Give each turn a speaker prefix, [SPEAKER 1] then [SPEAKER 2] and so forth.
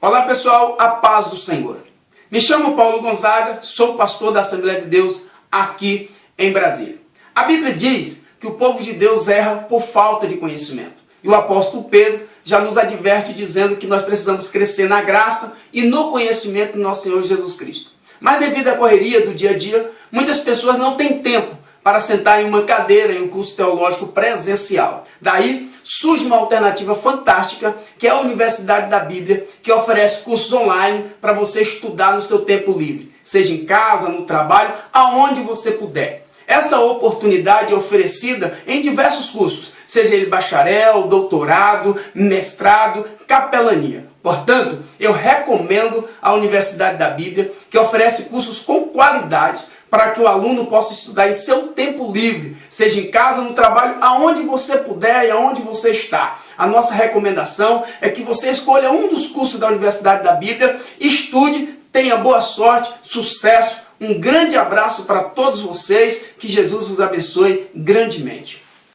[SPEAKER 1] Olá pessoal, a paz do Senhor. Me chamo Paulo Gonzaga, sou pastor da Assembleia de Deus aqui em Brasília. A Bíblia diz que o povo de Deus erra por falta de conhecimento. E o apóstolo Pedro já nos adverte dizendo que nós precisamos crescer na graça e no conhecimento do nosso Senhor Jesus Cristo. Mas devido à correria do dia a dia, muitas pessoas não têm tempo para sentar em uma cadeira em um curso teológico presencial. Daí surge uma alternativa fantástica, que é a Universidade da Bíblia, que oferece cursos online para você estudar no seu tempo livre, seja em casa, no trabalho, aonde você puder. Essa oportunidade é oferecida em diversos cursos, seja ele bacharel, doutorado, mestrado, capelania. Portanto, eu recomendo a Universidade da Bíblia, que oferece cursos com qualidade para que o aluno possa estudar em seu tempo livre, seja em casa, no trabalho, aonde você puder e aonde você está. A nossa recomendação é que você escolha um dos cursos da Universidade da Bíblia, estude, tenha boa sorte, sucesso. Um grande abraço para todos vocês, que Jesus vos abençoe grandemente.